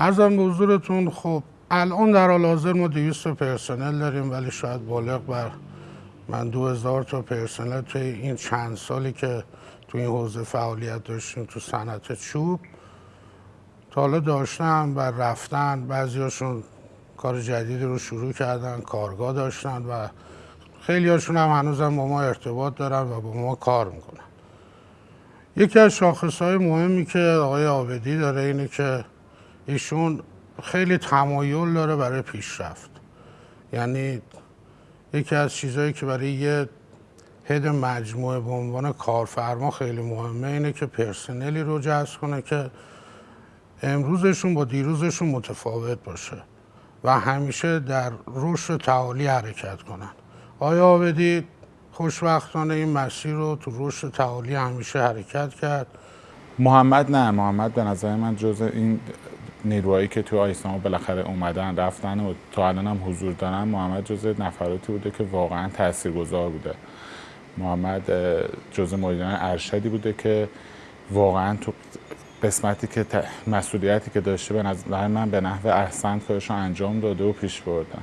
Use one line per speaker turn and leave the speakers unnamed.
ارزم به حضورتون خب الان در حال حاضر ما 200 پرسنل داریم ولی شاید بالغ بر من 2000 تا پرسنل توی این چند سالی که تو این حوزه فعالیت داشتیم تو صنعت چوب. تا حالا داشتن و رفتن بعضیاشون کار جدیدی رو شروع کردن کارگاه داشتن و خیلی هاشون هم هنوزم با ما ارتباط دارن و با ما کار می‌کنن. یکی از شاخص های مهمی که آقای آبدی داره اینه که ایشون خیلی تمایل داره برای پیشرفت. یعنی یکی از چیزهایی که برای یه هد مجموعه به عنوان کارفرما خیلی مهمه اینه که پرسنلی رو جذب کنه که امروزشون با دیروزشون متفاوت باشه و همیشه در رشد تعالی حرکت کنن. آیا آبدی خوشبختانه این مسیر رو تو رشد تعالی همیشه حرکت کرد؟
محمد نه محمد به نظر من جز این نیروهایی که تو آیسنامو بالاخره اومدن رفتن و تا الان هم حضور دارن محمد جز نفراتی بوده که واقعا تاثیرگذار بوده. محمد جز مدیران ارشدی بوده که واقعا تو قسمتی که مسئولیتی که داشته به نظر من به نحو احسن کارش انجام داده و پیش بردن